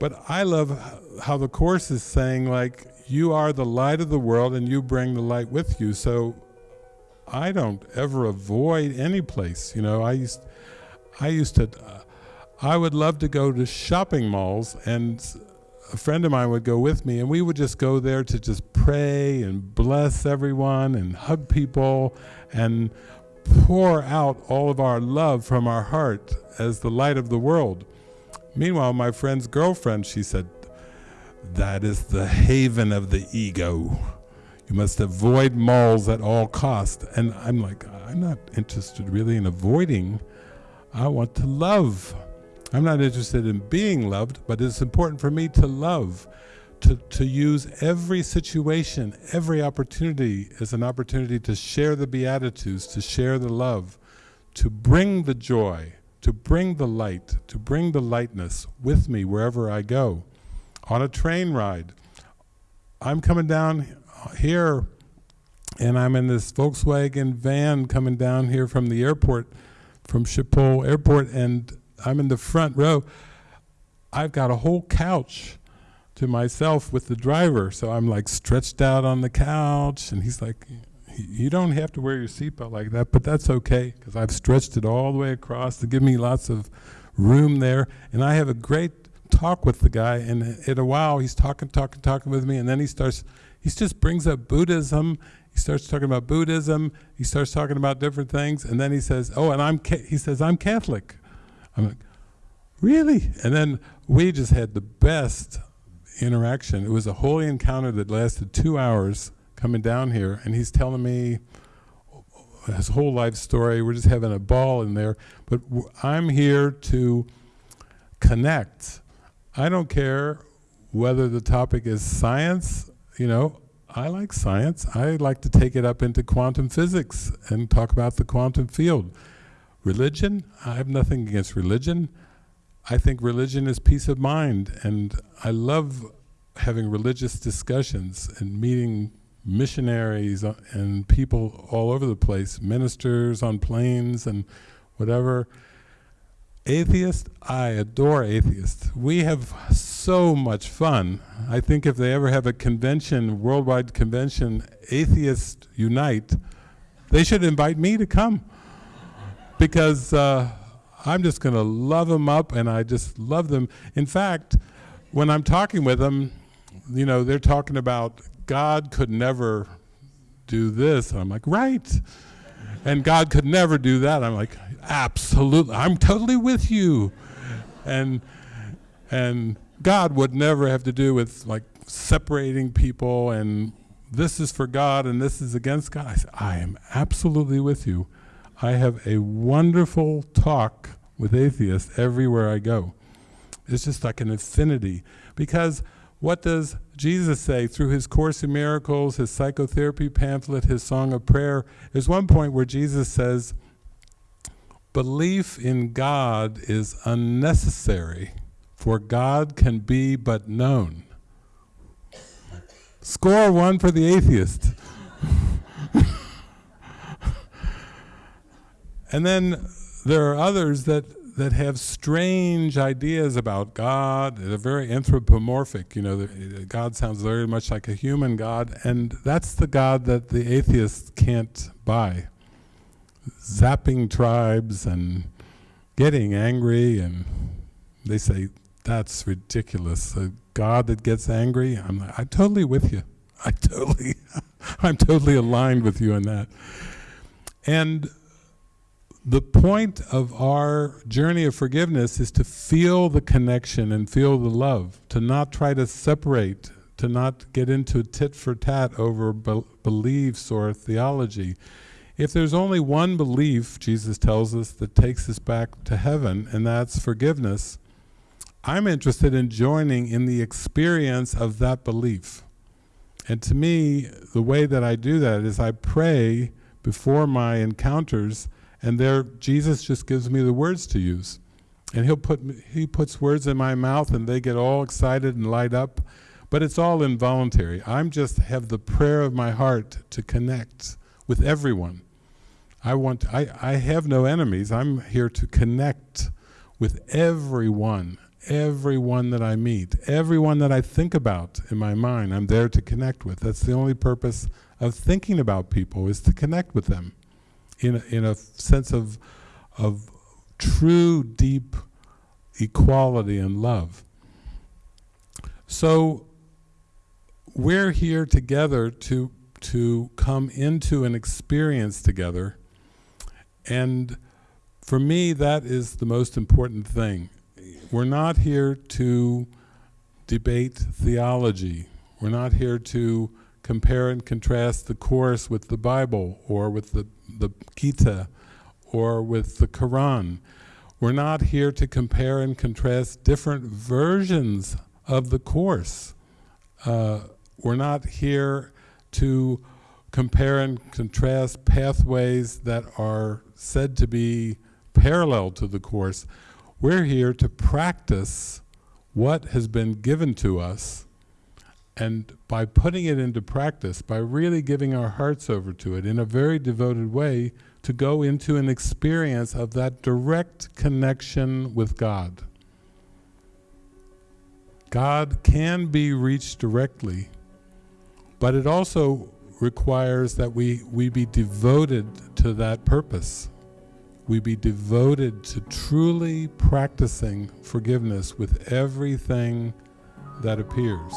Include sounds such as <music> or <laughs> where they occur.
But I love how the Course is saying, like, you are the light of the world and you bring the light with you. So I don't ever avoid any place. You know, I used, I used to, uh, I would love to go to shopping malls and a friend of mine would go with me and we would just go there to just pray and bless everyone and hug people and pour out all of our love from our heart as the light of the world. Meanwhile, my friend's girlfriend, she said, that is the haven of the ego. You must avoid malls at all cost. And I'm like, I'm not interested really in avoiding. I want to love. I'm not interested in being loved, but it's important for me to love, to, to use every situation, every opportunity as an opportunity to share the Beatitudes, to share the love, to bring the joy, to bring the light, to bring the lightness with me wherever I go. On a train ride, I'm coming down here and I'm in this Volkswagen van coming down here from the airport, from Schiphol Airport, and I'm in the front row. I've got a whole couch to myself with the driver, so I'm like stretched out on the couch, and he's like, you don't have to wear your seatbelt like that, but that's okay, because I've stretched it all the way across to give me lots of room there, and I have a great talk with the guy, and in a while he's talking, talking, talking with me, and then he starts, he just brings up Buddhism, he starts talking about Buddhism, he starts talking about different things, and then he says, oh, and I'm, he says, I'm Catholic. I'm like, really? And then we just had the best interaction. It was a holy encounter that lasted two hours coming down here, and he's telling me his whole life story. We're just having a ball in there. But I'm here to connect. I don't care whether the topic is science, you know, I like science. I like to take it up into quantum physics and talk about the quantum field. Religion, I have nothing against religion. I think religion is peace of mind, and I love having religious discussions and meeting missionaries and people all over the place, ministers on planes and whatever. Atheists, I adore atheists. We have so much fun. I think if they ever have a convention, worldwide convention, Atheists Unite, they should invite me to come because uh, I'm just going to love them up and I just love them. In fact, when I'm talking with them, you know, they're talking about God could never do this. I'm like, right. And God could never do that. I'm like, absolutely. I'm totally with you. And, and God would never have to do with like separating people and this is for God and this is against God. I said, I am absolutely with you. I have a wonderful talk with atheists everywhere I go. It's just like an infinity. Because what does Jesus say through his Course in Miracles, his psychotherapy pamphlet, his Song of Prayer? There's one point where Jesus says, belief in God is unnecessary, for God can be but known. Score one for the atheist. <laughs> And then there are others that, that have strange ideas about God. They're very anthropomorphic. You know, God sounds very much like a human God, and that's the God that the atheists can't buy. Zapping tribes and getting angry, and they say, that's ridiculous. A God that gets angry, I'm, I'm totally with you. I totally, <laughs> I'm totally aligned with you on that. And the point of our journey of forgiveness is to feel the connection and feel the love, to not try to separate, to not get into tit for tat over be beliefs or theology. If there's only one belief, Jesus tells us, that takes us back to heaven, and that's forgiveness, I'm interested in joining in the experience of that belief. And to me, the way that I do that is I pray before my encounters and there Jesus just gives me the words to use. And he'll put he puts words in my mouth and they get all excited and light up, but it's all involuntary. I'm just have the prayer of my heart to connect with everyone. I want I I have no enemies. I'm here to connect with everyone everyone that I meet, everyone that I think about in my mind, I'm there to connect with. That's the only purpose of thinking about people is to connect with them in a, in a sense of, of true, deep equality and love. So we're here together to, to come into an experience together and for me that is the most important thing. We're not here to debate theology. We're not here to compare and contrast the Course with the Bible or with the, the Gita or with the Quran. We're not here to compare and contrast different versions of the Course. Uh, we're not here to compare and contrast pathways that are said to be parallel to the Course. We're here to practice what has been given to us and by putting it into practice, by really giving our hearts over to it in a very devoted way, to go into an experience of that direct connection with God. God can be reached directly, but it also requires that we, we be devoted to that purpose. We be devoted to truly practicing forgiveness with everything that appears.